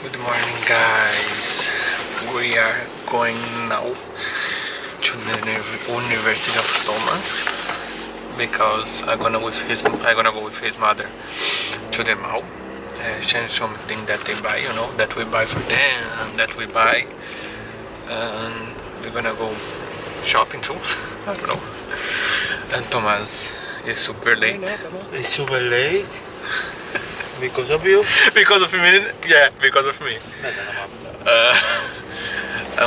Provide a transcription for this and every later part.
Good morning guys. We are going now to the University of Thomas because I'm gonna with his I'm gonna go with his mother to the mall. Uh, change something that they buy, you know, that we buy for them and that we buy. And we're gonna go shopping too. I don't know. And Thomas is super late. It's super late because of you. because of me? Yeah because of me. Uh,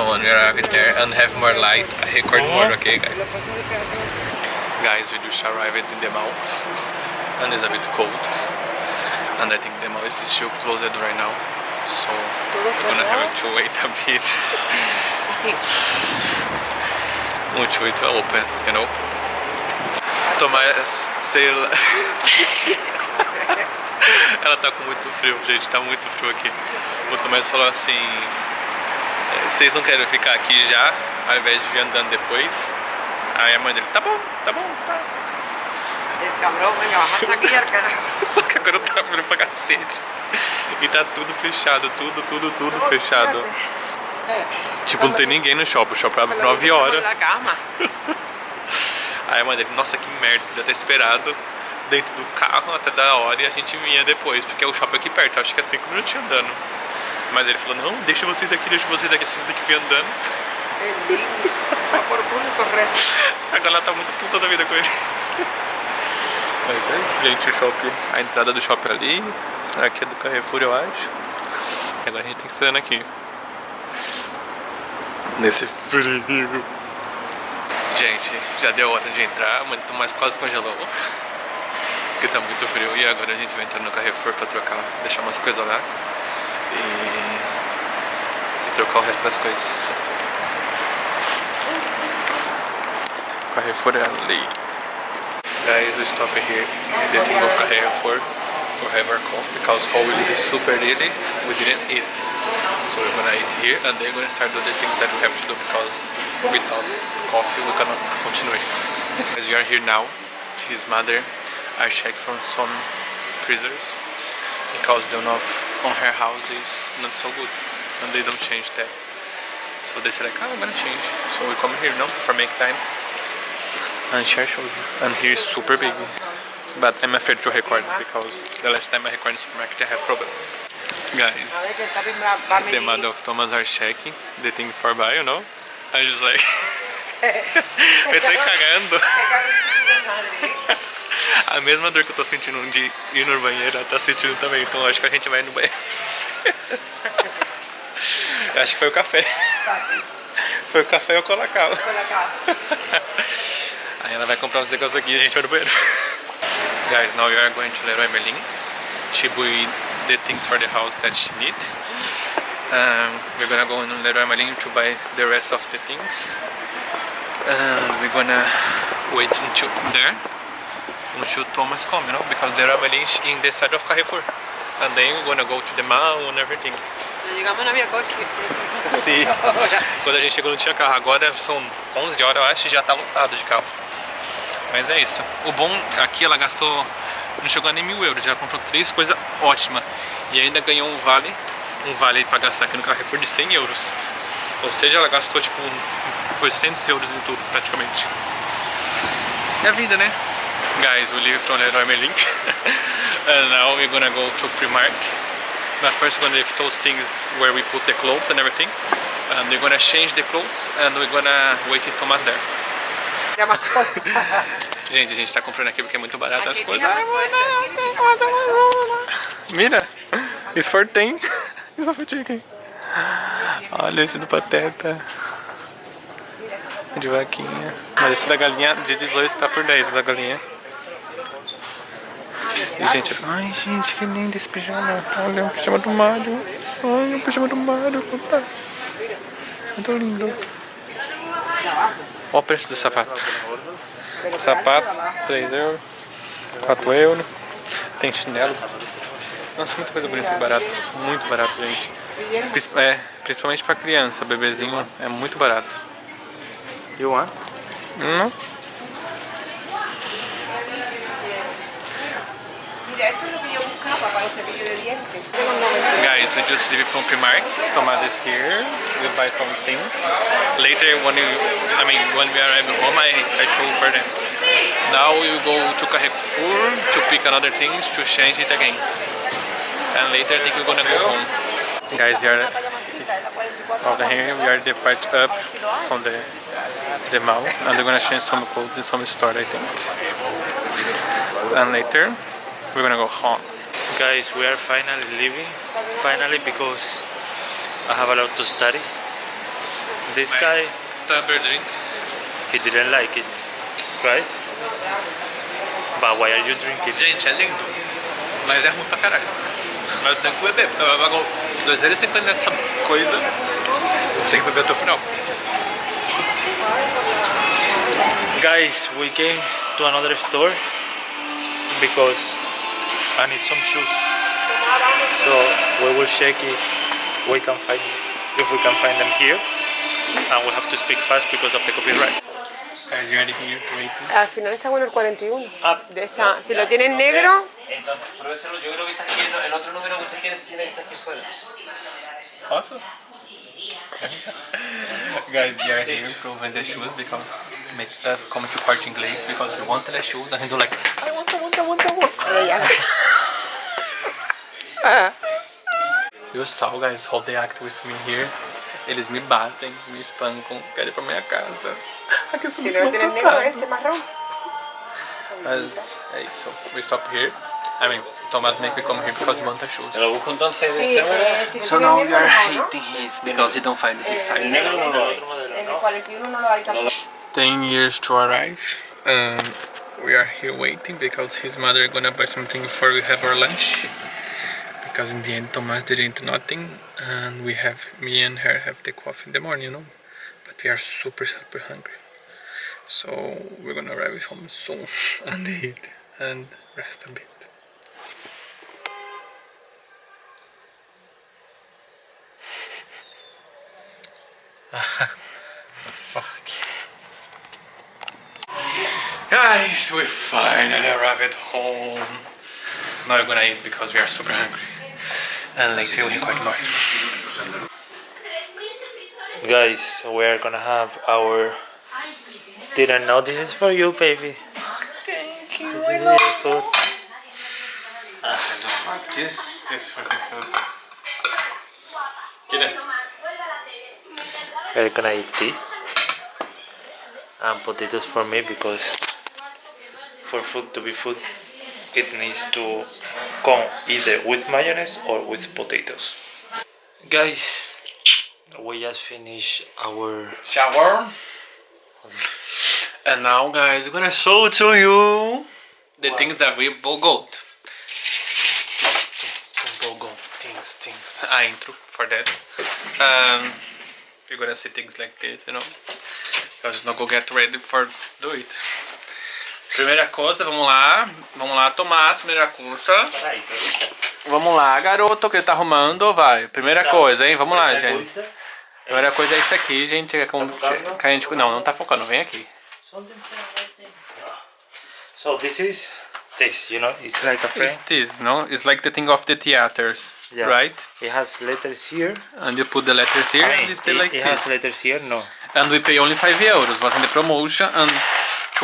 when we're out there and have more light. I record more okay guys? Guys we just arrived in the mall and it's a bit cold. And I think the mall is still closed right now. So we're gonna have to wait a bit. I think much wait to open you know? Tomás still Ela tá com muito frio, gente, tá muito frio aqui. O Tomás falou assim: "É, vocês não querem ficar aqui já, ao invés de vir andando depois? Aí a mãe dele, tá bom, tá bom, tá. el cabrón, venga, baja esa guía, carajo. Só que agora tá frio pra cacete. E tá tudo fechado, tudo, tudo, tudo fechado. Tipo, não tem ninguém no shopping, o shopping abre 9 horas. Aí a mãe dele, nossa que merda, podia ter esperado dentro do carro até da hora e a gente vinha depois, porque o shopping é aqui perto, acho que é 5 minutos andando. Mas ele falou, não, deixa vocês aqui, deixa vocês aqui, vocês têm que vir andando. Es lindo. Por culo y correr. Agora ela tá muito puta da vida com ele. Mas é isso, gente, o shopping, a entrada do shopping ali, aqui é do Carrefour, eu acho. E agora a gente tem que estar aqui. Nesse frio. Gente, já deu hora de entrar, mas o quase congelou. Porque tá muito frio. E agora a gente vai entrar no Carrefour pra trocar, deixar umas coisas lá. E, e trocar o resto das coisas. Carrefour é ali. Guys, we stop here in the thing of Carrefour for have our coffee because we live super early, we didn't eat. So we're gonna eat here and then we're gonna start doing the things that we have to do because without coffee we cannot continue. As we are here now, his mother I checked from some freezers because the one on her house is not so good and they don't change that. So they said like, oh, I'm gonna change. So we come here now for make time and share show you. And here is super big. But I'm afraid to record because the last time I recorded in the supermarket I have problem. Guys, A ver que el capi va va a the mother of Thomas are checking the thing for buy, you know? I just like tô cagando. A mesma dor que eu tô sentindo de ir no banheiro, ela tá sentindo também. Então acho que a gente vai no banheiro. Eu acho que foi o café. Foi o café e o colacau. Aí ela vai comprar uns negócios aqui e a gente vai no banheiro. Guys, now we are going to Leroy Merlin. She buy the things for the house that she need. Um, we're gonna go in Leroy Merlin to buy the rest of the things. And we're gonna wait until there. Until Thomas come, you know, because Leroy Merlin is in the side of Carrefour. And then we're gonna go to the mall and everything. No llegamos no había coche. Sim. Ahora. Quando a gente chegou não tinha carro. Agora são 11 horas, eu acho, e já tá lotado de carro. Mas é isso. O bom aqui ela gastou, não chegou nem mil euros. Ela comprou três coisas ótimas. E ainda ganhou um vale, um vale pra gastar aqui no Carrefour de 100 euros. Ou seja, ela gastou tipo 800 euros em tudo praticamente. É a vida, né? Guys, we leave from Leroy Merlin. and now we're gonna go to Primark. But first we're gonna leave those things where we put the clothes and everything. And we're gonna change the clothes and we're gonna wait in Thomas there. Gente, a gente tá comprando aqui porque é muito barato as coisas. Mira, it's for 10. It's for chicken. Olha esse do Pateta. De vaquinha. Mas esse da galinha de 18 tá por 10 da galinha. E gente, ai gente, que lindo esse pijama. Olha, o pijama do Mario. Ai, o pijama do Mario. Tá. Muito lindo. Olha o preço do sapato. Sapato, 3 euros. 4 euros. Tem chinelo. Nossa, muita coisa bonita e barato. Muito barato, gente. É, principalmente pra criança, bebezinho, é muito barato. You want? Não? Guys, we just leave it from Primark. Tomás is here. We buy some things. Later, when we, I mean, when we arrive home, I, I show for them. Now we go to Carrefour to pick another things to change it again. And later, I think we're gonna go home. Guys, we are over here. We are depart up from the the mall, and we're gonna change some clothes in some store, I think. And later, we're gonna go home. Guys, we are finally leaving. Finally, because I have a lot to study. This guy, Tumbler drink. he didn't like it, right? But why are you drinking? Gente, é lindo, mas é ruim pra caralho. Mas eu tenho que beber, porque eu pago 2,50 nessa coisa. Eu tenho que beber até o final. Guys, we came to another store because I need some shoes. So we will check if we can find if we can find them here. And we have to speak fast because of the copyright. Guys, you already here waiting. Al final está bueno el 41. Ah. De esa, si lo tienen negro, Entonces, pero eso yo creo que está aquí, el otro número que usted tiene que aquí fuera. Awesome. Guys, we are here proving the shoes because make us come to Corte Inglês because we want the shoes and we do like I want, I want, I want, I want. Pero ya. Ah, E o Sal, guys, hold the act with me here. Eles me batem, me espancam, querem ir pra minha casa. Aqui eu sou si muito no lo tienen negro, maltratado. este marrón. Mas é isso. We stop here. I mean, Thomas make me come here because he wants the shoes. Lo busco entonces Sí, eh, si lo So tienen now we negro, are no, ¿no? hating his because he don't find his size. negro no lo otro modelo, En el ¿no? 41 no lo hay tampoco. 10 years to arrive. Um, we are here waiting because his mother is gonna buy something before we have our lunch. Because in the end, Thomas didn't nothing, and we have me and her have the coffee in the morning, you know. But we are super super hungry, so we're gonna arrive home soon and eat and rest a bit. Guys, we finally arrived at home. Now we're gonna eat because we are super hungry. And later we record more. Guys, we are gonna have our didn't know this is for you, baby. Thank you. This is your food. This, this fucking food. Get it. We're gonna eat this and potatoes for me because for food to be food, it needs to come either with mayonnaise or with potatoes. Guys, we just finished our Shower. And now, guys, we're gonna show to you the things that we. Bogot things, things. A intro for that. Um, you're gonna see things like this, you know. Because not go get ready for do it. Primeira coisa, vamos lá. Vamos lá, Tomás, primeira coisa. Vamos lá, garoto, que ele tá arrumando, vai. Primeira coisa, hein? Vamos lá, gente. Primeira coisa é isso aqui, gente. É com, focando? que a gente, não, não tá focando, vem aqui. So this is this, you know, it's like a frame. It's this, no? It's like the thing of the theaters, Yeah. right? It has letters here. And you put the letters here I and mean, it's still it, like it this. has letters here. No. And we pay only 5 euros, was in the promotion and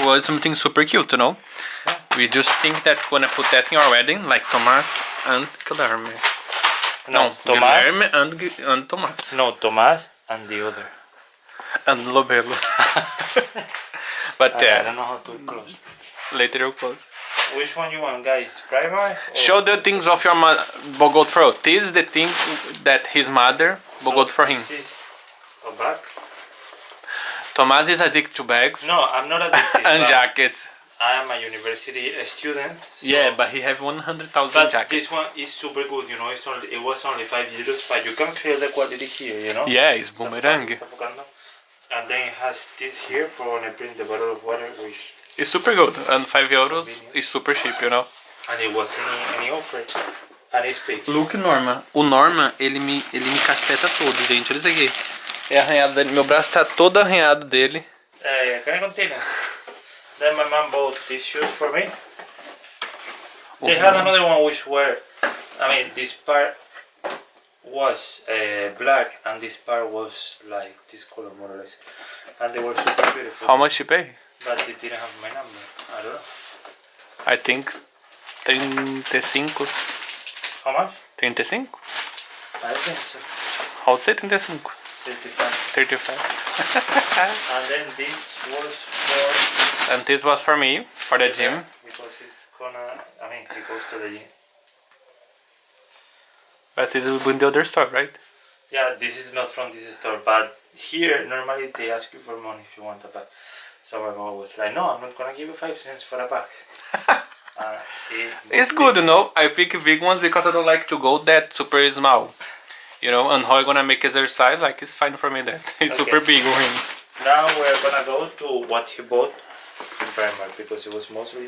us something super cute, you know? We just think that gonna put that in our wedding, like Tomás and Guilherme. No, Tomás. Guilherme and, and Tomás. No, Tomás and the other. And Lobelo. but I uh, don't know how to close. later you'll close. Which one you want, guys? Primer? or- Show the things of your mother, for. This is the thing that his mother Bogot for him. This is a bag. Tomás is addicted to bags No, I'm not addicted. and jackets. I am a university student. so- Yeah, but he have 100,000 But jackets. this one is super good, you know. It's only it was only five euros, but you can feel the quality here, you know. Yeah, it's boomerang. And then it has this here for when I bring the bottle of water, which It's super good. And 5 euros is super cheap, you know. and it was any any offer, and it's big. Look Norma. O Norma, ele me, ele me caceta todo, gente. Olha isso aqui. É arranhado dele. Meu braço tá todo arranhado dele. Uh, can I continue? then my mom bought these shoes for me. They had another one which were, I mean, this part was uh, black and this part was like this color more or less. And they were super beautiful. How much you pay? But they didn't have my number. I don't know. I think 35. How much? 35? I think so. How would say 35? 35. 35. And then this was for And this was for me, for the gym. because it's gonna. I mean, he goes to the gym. But this will be in the other store, right? Yeah, this is not from this store, but here normally they ask you for money if you want a bag. So I'm always like, "No, I'm not gonna give you five cents for a bag." uh, he It's good, you know. I pick big ones because I don't like to go that super small. You know, and how I gonna make exercise, like it's fine for me that. It's super big him. Now we're gonna go to what he bought in Primark because it was mostly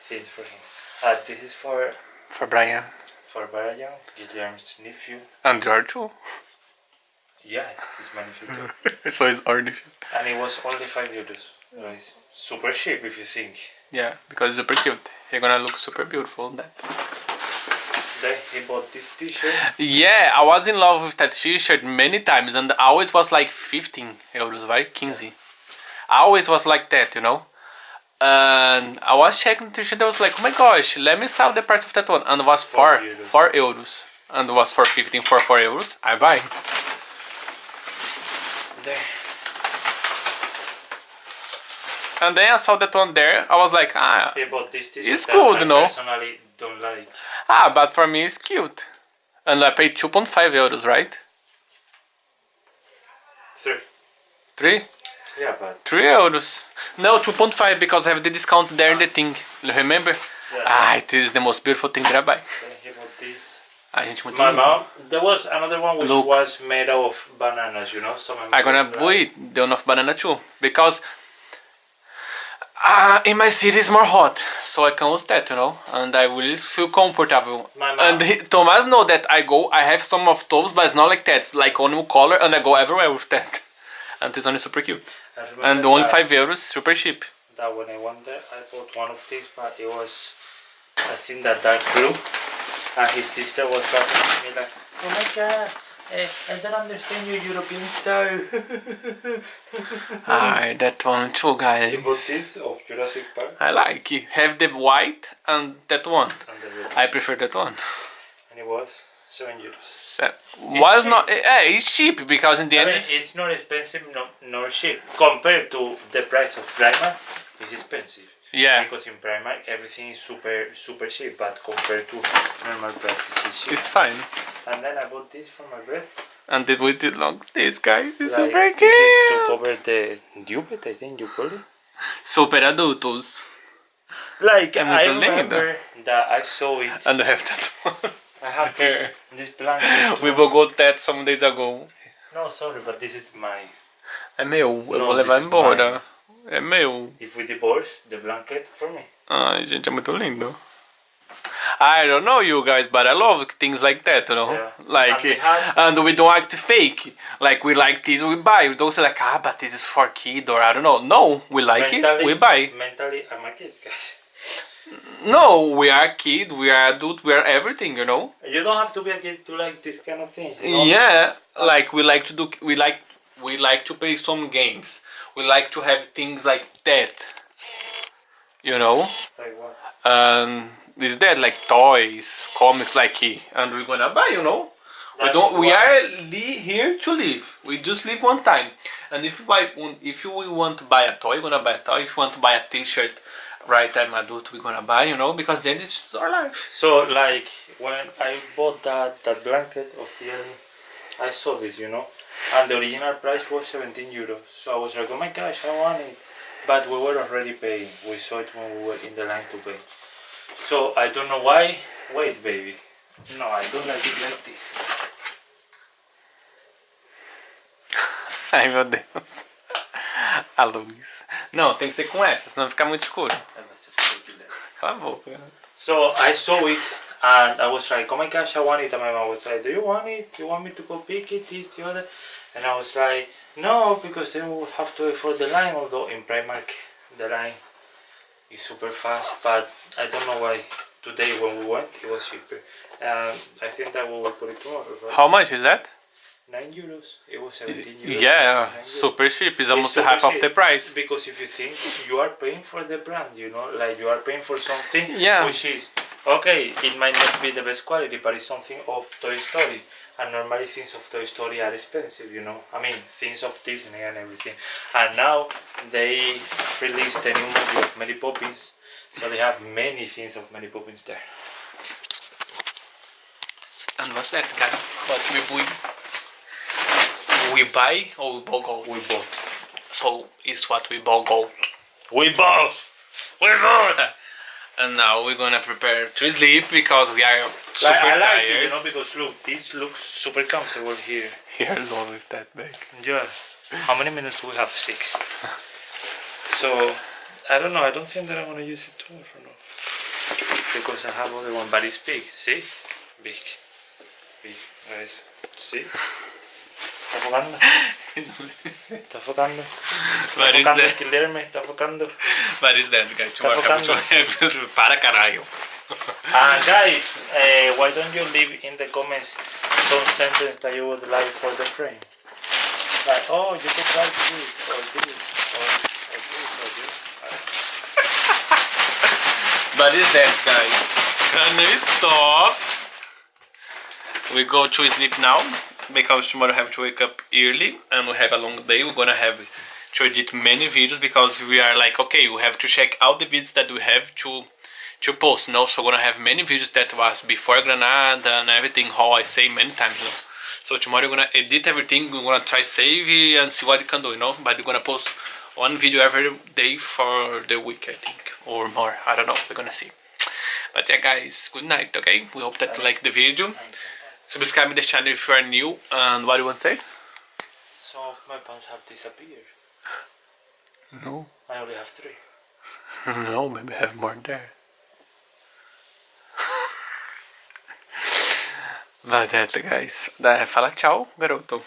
things for him. Uh, this is for For Brian. for Brian, Guillermo's nephew. And George too. Yeah, it's my nephew so it's orange. and it was only five euros. So it's super cheap if you think. Yeah, because it's super cute. You're gonna look super beautiful in that. Then he bought this T-shirt. Yeah, I was in love with that t-shirt many times and I always was like 15 euros, right? 15. I always was like that, you know? And I was checking the t-shirt, I was like, oh my gosh, let me sell the price of that one. And it was 4, euros. 4 euros. And it was for 15 for 4 euros. I buy. There. And then I saw that one there, I was like, ah, He bought this T-shirt. It's that good, I no? personally don't like. ah, but for me it's cute. And I paid 2.5 euros, right? Three. 3? Yeah, but 3 euros. No, 2.5 because I have the discount there in the thing. Remember? Yeah. Ah, it is the most beautiful thing that I buy. then he bought this. A gente muito My mom. There was another one which Look. was made out of bananas, you know. So I'm gonna buy the one of banana too because uh, in my city it's more hot, so I can use that, you know, and I will feel comfortable. And he, Thomas know that I go. I have some of those, but it's not like that. It's like one color, and I go everywhere with that. And it's only super cute. And only five euros, super cheap. that when I went there, I bought one of these, but it was, I think that dark blue. And his sister was laughing at me like, oh my god, I don't understand your European style. Ah, that one too, guys. he bought of Jurassic Park. I like it. Have the white and that one. And, the. I prefer that one. and it was 7 euros. So, was cheap. not eh, it's cheap because in the I end mean, it's, it's not expensive No, nor cheap. Compared to the price of Primark, it's expensive. Yeah Because in Primark everything is super super cheap, but compared to normal prices, it's cheap. it's fine. And then I bought this for my bread. And then we did long this guys it's Like, super this is to cute. cover the dupet, I think you call it. Super adultos. Like É I remember that I saw it. And I have that one. I have this, this blanket. we will go that some days ago. No, sorry, but this is my. É meu, eu No, vou levar is embora. É meu. If we divorce, the blanket for me. Ai, gente, é muito lindo. I don't know you guys, but I love things like that, you know? Yeah. Like, And we and we don't like to fake. Like, we like this, we buy. We don't say like, ah, but this is for kid or I don't know. No, we like it, we buy. Mentally, I'm a kid, guys. No, we are kid, we are adult, we are everything, you know? You don't have to be a kid to like this kind of thing. you know? Yeah, like we like to do, we like, we like to play some games. We like to have things like that. You know? Like what? um, is that like toys, comics, like he, and we're gonna buy, you know. We That's don't. We are here to live. We just live one time, and if you buy, if you we want to buy a toy, we're gonna buy a toy. If you want to buy a T-shirt, right time adult, we're gonna buy, you know, because then it's our life. So like when I bought that that blanket of the aliens, I saw this, you know, and the original price was 17 euros. So I was like, oh my gosh, I want it, but we were already paying. We saw it when we were in the line to pay. So I don't know why. Wait, baby. No, I don't like it like this. Ai meu Deus. A luz. Não, tem que ser com essa, senão fica muito escuro. I must have taken that. Cala a boca. So I saw it and I was like, oh my gosh, I want it. And my mom was like, do you want it? Do you want me to go pick it, this, the other? And I was like, no, because then we would have to wait for the line. Although in Primark, the line is super fast. But I don't know why today when we went, it was cheaper. Um, I think that we will put it tomorrow, right? How much is that? 9 euros. It was 17 euros. Yeah, euros. super cheap. It's It's almost super half of the price. Because if you think you are paying for the brand, you know, like you are paying for something Yeah. which is okay, it might not be the best quality, but it's something of Toy Story. And normally things of Toy Story are expensive, you know. I mean, things of Disney and everything. And now they released a new movie of Mary Poppins, so they have many things of Mary Poppins there. And what's that, guy? What we we we buy or we buy gold? We bought. So it's what we buy gold. We bought. We bought. And now we're gonna prepare to sleep because we are super Like, I like tired. it, you know, because look, this looks super comfortable here. You're alone with that bag. Yeah. How many minutes do we have? Six. So, I don't know. I don't think that I'm gonna use it tomorrow. No. Because I have other one, but it's big. See? Big. Big. Guys. See? Está focando. Está focando. Está What is focando. that? Está focando. What is that, guy? Tomorrow focando. Para caralho. Ah, guys, uh, why don't you leave in the comments some sentence that you would like for the frame? Like, oh, you could this, or this, or, or this, or this. Is that, guys? Can we stop? We go to sleep now because tomorrow I have to wake up early and we have a long day. We're gonna have to edit many videos because we are like, okay, we have to check out the videos that we have to to post. No, so gonna have many videos that was before Granada and everything. How I say many times, you know. So tomorrow we're gonna edit everything. We're gonna try save and see what we can do, you know. But we're gonna post one video every day for the week, I think, or more. I don't know. We're gonna see. But yeah, guys, good night. Okay, we hope that you like the video. Subscribe to the channel if you are new. And what do you want to say? Some of my pants have disappeared. No, I only have three. no, maybe I have more there. Vai, guys. Dai, fala tchau, garoto.